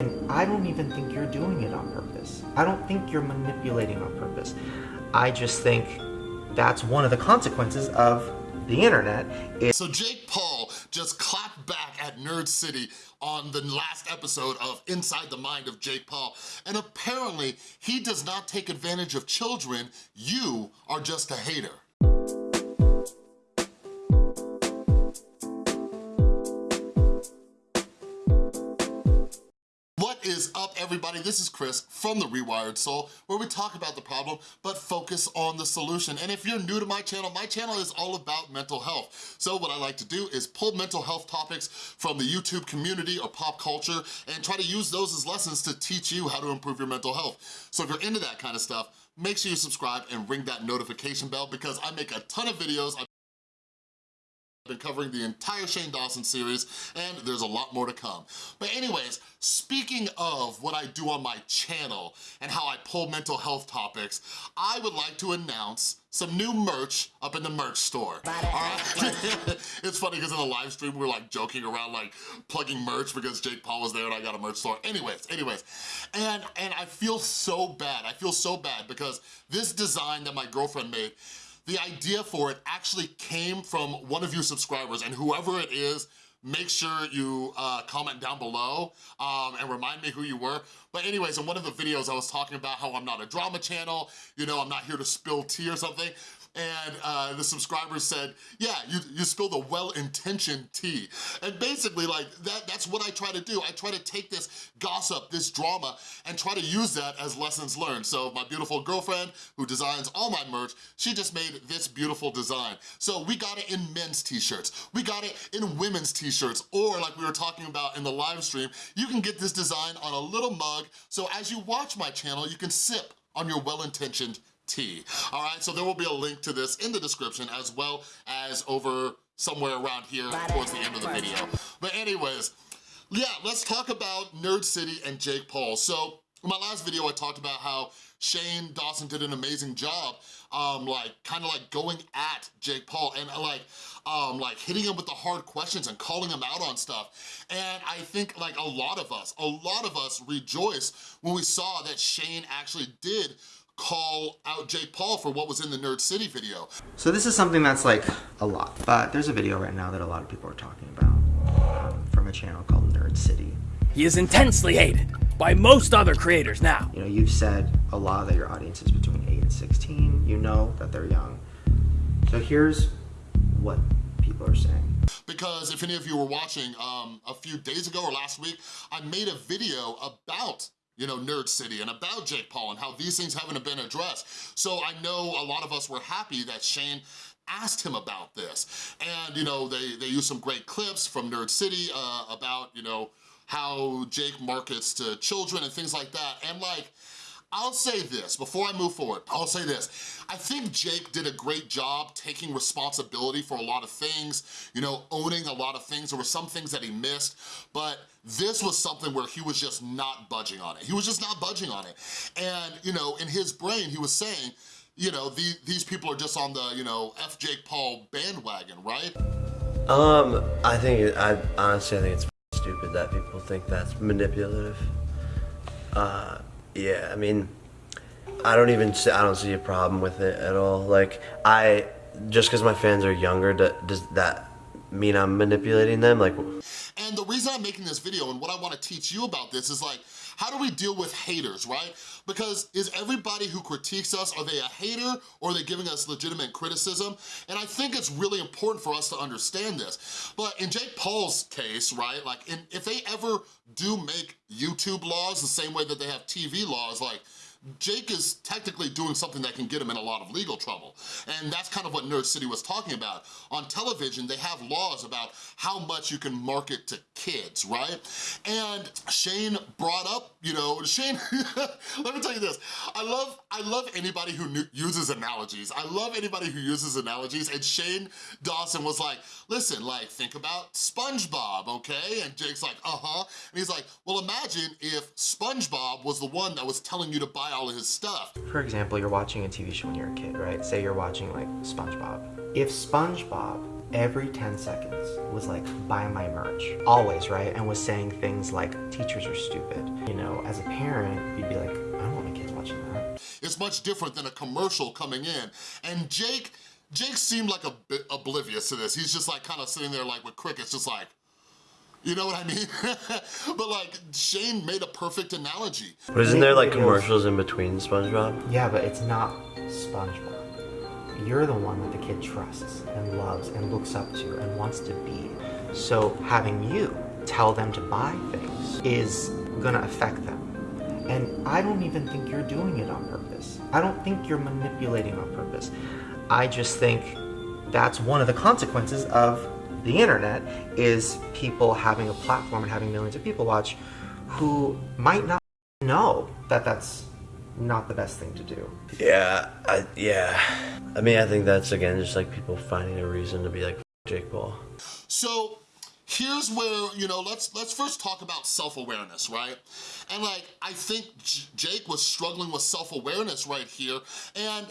And I don't even think you're doing it on purpose. I don't think you're manipulating on purpose. I just think that's one of the consequences of the internet. so Jake Paul just clapped back at Nerd City on the last episode of Inside the Mind of Jake Paul, and apparently he does not take advantage of children. You are just a hater. Everybody? This is Chris from The Rewired Soul where we talk about the problem but focus on the solution. And if you're new to my channel, my channel is all about mental health. So what I like to do is pull mental health topics from the YouTube community or pop culture and try to use those as lessons to teach you how to improve your mental health. So if you're into that kind of stuff, make sure you subscribe and ring that notification bell because I make a ton of videos been covering the entire Shane Dawson series, and there's a lot more to come. But anyways, speaking of what I do on my channel and how I pull mental health topics, I would like to announce some new merch up in the merch store. it's funny because in the live stream we were like joking around like plugging merch because Jake Paul was there and I got a merch store. Anyways, anyways, and, and I feel so bad. I feel so bad because this design that my girlfriend made, the idea for it actually came from one of you subscribers and whoever it is, make sure you uh, comment down below um, and remind me who you were. But anyways, in one of the videos I was talking about how I'm not a drama channel, you know, I'm not here to spill tea or something and uh, the subscriber said, yeah, you, you spilled a well-intentioned tea. And basically, like, that, that's what I try to do. I try to take this gossip, this drama, and try to use that as lessons learned. So my beautiful girlfriend, who designs all my merch, she just made this beautiful design. So we got it in men's t-shirts, we got it in women's t-shirts, or like we were talking about in the live stream, you can get this design on a little mug, so as you watch my channel, you can sip on your well-intentioned tea. All right, so there will be a link to this in the description as well as over somewhere around here towards the end of the video. But anyways, yeah, let's talk about Nerd City and Jake Paul. So in my last video, I talked about how Shane Dawson did an amazing job, um, like kind of like going at Jake Paul and like, um, like hitting him with the hard questions and calling him out on stuff. And I think like a lot of us, a lot of us rejoiced when we saw that Shane actually did call out Jake Paul for what was in the Nerd City video. So this is something that's like a lot, but there's a video right now that a lot of people are talking about um, from a channel called Nerd City. He is intensely hated by most other creators now. You know, you've said a lot that your audience is between 8 and 16. You know that they're young. So here's what people are saying. Because if any of you were watching um, a few days ago or last week, I made a video about you know, Nerd City and about Jake Paul and how these things haven't been addressed. So I know a lot of us were happy that Shane asked him about this. And, you know, they, they used some great clips from Nerd City uh, about, you know, how Jake markets to children and things like that. And like, I'll say this, before I move forward, I'll say this. I think Jake did a great job taking responsibility for a lot of things, you know, owning a lot of things. There were some things that he missed, but this was something where he was just not budging on it. He was just not budging on it. And, you know, in his brain, he was saying, you know, the, these people are just on the, you know, F. Jake Paul bandwagon, right? Um, I think, I honestly, I think it's stupid that people think that's manipulative. Uh, yeah, I mean, I don't even see, I don't see a problem with it at all. Like I just because my fans are younger, does that mean I'm manipulating them? Like, and the reason I'm making this video and what I want to teach you about this is like, how do we deal with haters, right? Because is everybody who critiques us, are they a hater or are they giving us legitimate criticism? And I think it's really important for us to understand this. But in Jake Paul's case, right, like in, if they ever do make YouTube laws the same way that they have TV laws, like Jake is technically doing something that can get him in a lot of legal trouble. And that's kind of what Nerd City was talking about. On television, they have laws about how much you can market to kids, right? And Shane brought up, you know, Shane, let me tell you this. I love, I love anybody who uses analogies. I love anybody who uses analogies. And Shane Dawson was like, listen, like, think about SpongeBob, okay? And Jake's like, uh-huh. And he's like, well, imagine if SpongeBob was the one that was telling you to buy all of his stuff. For example, you're watching a TV show when you're a kid, right? Say you're watching like SpongeBob. If SpongeBob every 10 seconds was like, buy my merch. Always, right? And was saying things like, teachers are stupid. You know, as a parent, you'd be like, I don't want my kids watching that. It's much different than a commercial coming in. And Jake, Jake seemed like a bit oblivious to this. He's just like kind of sitting there like with crickets, just like, you know what I mean? but like, Shane made a perfect analogy. But isn't there like commercials in between SpongeBob? Yeah, but it's not SpongeBob. You're the one that the kid trusts and loves and looks up to and wants to be. So having you tell them to buy things is gonna affect them. And I don't even think you're doing it on purpose. I don't think you're manipulating on purpose. I just think that's one of the consequences of the internet is people having a platform and having millions of people watch who might not know that that's not the best thing to do. Yeah, I, yeah. I mean, I think that's again just like people finding a reason to be like Jake Paul. So here's where, you know, let's let's first talk about self-awareness, right? And like, I think J Jake was struggling with self-awareness right here, and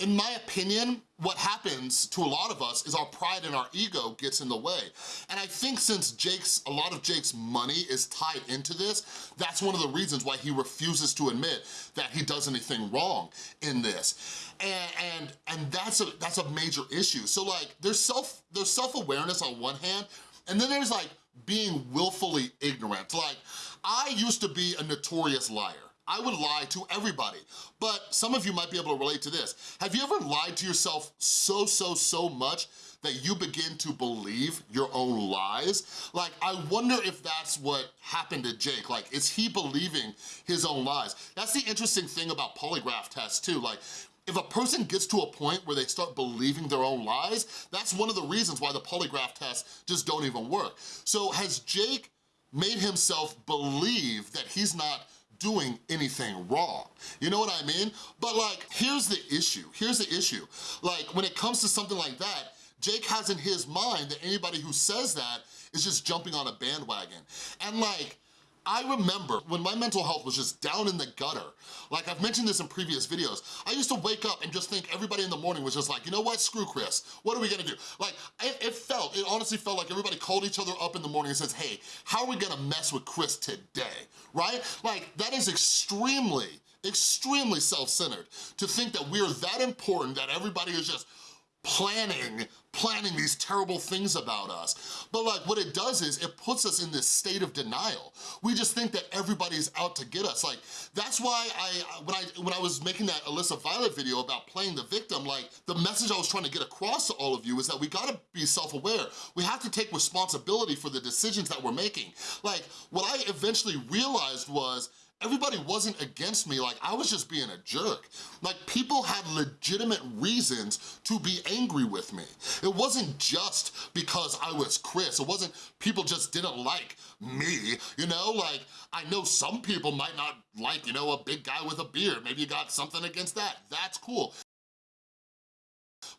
in my opinion, what happens to a lot of us is our pride and our ego gets in the way. And I think since Jake's, a lot of Jake's money is tied into this, that's one of the reasons why he refuses to admit that he does anything wrong in this. And, and, and that's, a, that's a major issue. So like, there's self, there's self-awareness on one hand, and then there's like being willfully ignorant. Like, I used to be a notorious liar. I would lie to everybody, but some of you might be able to relate to this. Have you ever lied to yourself so, so, so much that you begin to believe your own lies? Like, I wonder if that's what happened to Jake. Like, is he believing his own lies? That's the interesting thing about polygraph tests too. Like, if a person gets to a point where they start believing their own lies, that's one of the reasons why the polygraph tests just don't even work. So has Jake made himself believe that he's not doing anything wrong. You know what I mean? But like, here's the issue, here's the issue. Like, when it comes to something like that, Jake has in his mind that anybody who says that is just jumping on a bandwagon. And like, I remember when my mental health was just down in the gutter, like I've mentioned this in previous videos, I used to wake up and just think everybody in the morning was just like, you know what, screw Chris, what are we gonna do? Like, it, it felt, it honestly felt like everybody called each other up in the morning and says, hey, how are we gonna mess with Chris today, right? Like, that is extremely, extremely self-centered to think that we're that important that everybody is just planning, planning these terrible things about us. But like what it does is it puts us in this state of denial. We just think that everybody's out to get us. Like that's why I when I when I was making that Alyssa Violet video about playing the victim, like the message I was trying to get across to all of you is that we gotta be self-aware. We have to take responsibility for the decisions that we're making. Like what I eventually realized was everybody wasn't against me, like I was just being a jerk. Like people had legitimate reasons to be angry with me. It wasn't just because I was Chris, it wasn't people just didn't like me, you know? Like I know some people might not like, you know, a big guy with a beard, maybe you got something against that, that's cool.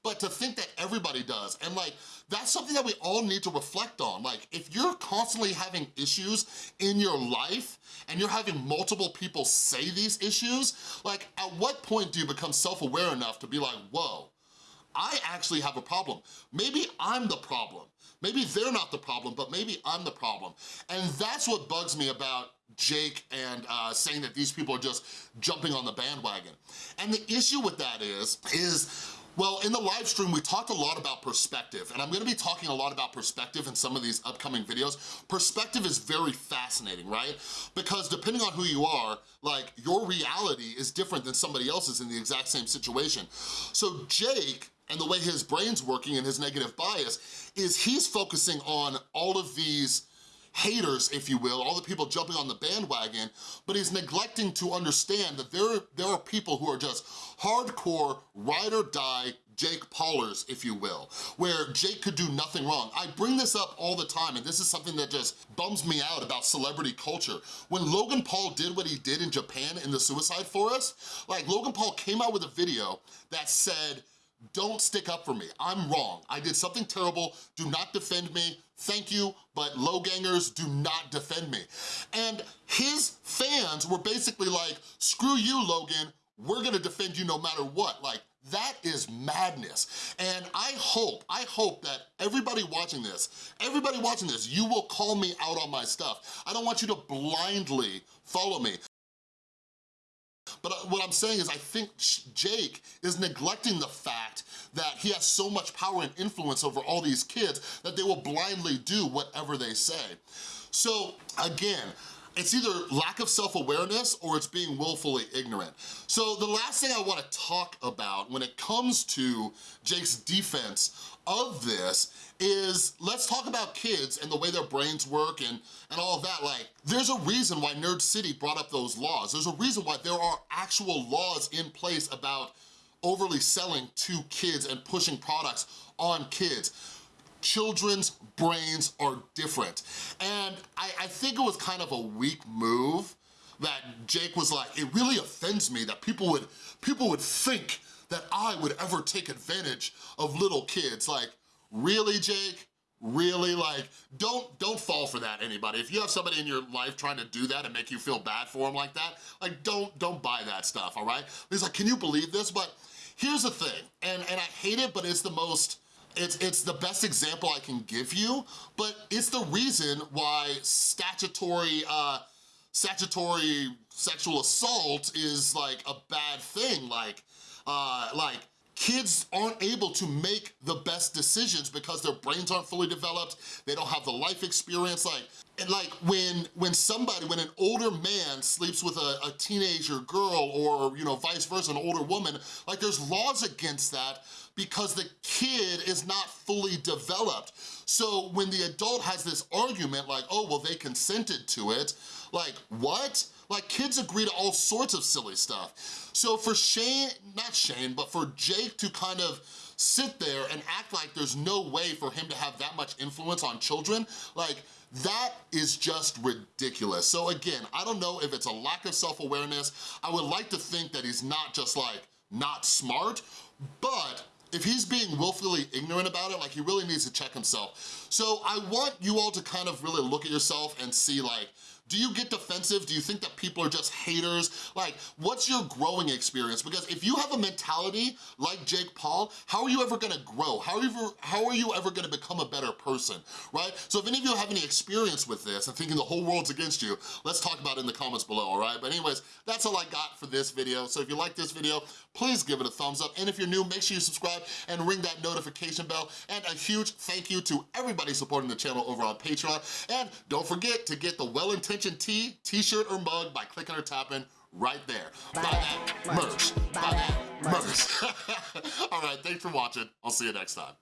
But to think that everybody does, and like, that's something that we all need to reflect on. Like, if you're constantly having issues in your life, and you're having multiple people say these issues, like, at what point do you become self-aware enough to be like, whoa, I actually have a problem. Maybe I'm the problem. Maybe they're not the problem, but maybe I'm the problem. And that's what bugs me about Jake and uh, saying that these people are just jumping on the bandwagon. And the issue with that is, is well, in the live stream, we talked a lot about perspective, and I'm gonna be talking a lot about perspective in some of these upcoming videos. Perspective is very fascinating, right? Because depending on who you are, like, your reality is different than somebody else's in the exact same situation. So Jake, and the way his brain's working and his negative bias, is he's focusing on all of these haters, if you will, all the people jumping on the bandwagon, but he's neglecting to understand that there, there are people who are just hardcore, ride or die, Jake Paulers, if you will, where Jake could do nothing wrong. I bring this up all the time, and this is something that just bums me out about celebrity culture. When Logan Paul did what he did in Japan in the suicide forest, like Logan Paul came out with a video that said, don't stick up for me. I'm wrong. I did something terrible. Do not defend me. Thank you, but low gangers do not defend me. And his fans were basically like, screw you, Logan. We're gonna defend you no matter what. Like, That is madness. And I hope, I hope that everybody watching this, everybody watching this, you will call me out on my stuff. I don't want you to blindly follow me. But uh, what I'm saying is I think Jake is neglecting the fact that he has so much power and influence over all these kids that they will blindly do whatever they say. So again, it's either lack of self-awareness or it's being willfully ignorant. So the last thing I wanna talk about when it comes to Jake's defense of this is let's talk about kids and the way their brains work and, and all of that. Like, there's a reason why Nerd City brought up those laws. There's a reason why there are actual laws in place about overly selling to kids and pushing products on kids children's brains are different. And I, I, think it was kind of a weak move that Jake was like, it really offends me that people would, people would think that I would ever take advantage of little kids. Like, really, Jake? Really, like, don't don't fall for that, anybody. If you have somebody in your life trying to do that and make you feel bad for them like that, like, don't don't buy that stuff, all right? He's like, can you believe this? But here's the thing, and, and I hate it, but it's the most, it's, it's the best example I can give you, but it's the reason why statutory, uh, statutory sexual assault is like a bad thing. Like, uh, like kids aren't able to make the best decisions because their brains aren't fully developed, they don't have the life experience, like, and like when when somebody, when an older man sleeps with a, a teenager girl or, you know, vice versa, an older woman, like there's laws against that because the kid is not fully developed. So when the adult has this argument like, oh, well, they consented to it, like, what? Like kids agree to all sorts of silly stuff. So for Shane, not Shane, but for Jake to kind of sit there and act like there's no way for him to have that much influence on children, like that is just ridiculous. So again, I don't know if it's a lack of self-awareness. I would like to think that he's not just like, not smart, but if he's being willfully ignorant about it, like he really needs to check himself. So I want you all to kind of really look at yourself and see like, do you get defensive? Do you think that people are just haters? Like, what's your growing experience? Because if you have a mentality like Jake Paul, how are you ever gonna grow? How are you ever, how are you ever gonna become a better person, right? So if any of you have any experience with this and thinking the whole world's against you, let's talk about it in the comments below, all right? But anyways, that's all I got for this video. So if you like this video, please give it a thumbs up. And if you're new, make sure you subscribe and ring that notification bell. And a huge thank you to everybody supporting the channel over on Patreon. And don't forget to get the well-intentioned t-shirt, or mug by clicking or tapping right there. Buy, Buy that merch. Buy that merch. All right, thanks for watching. I'll see you next time.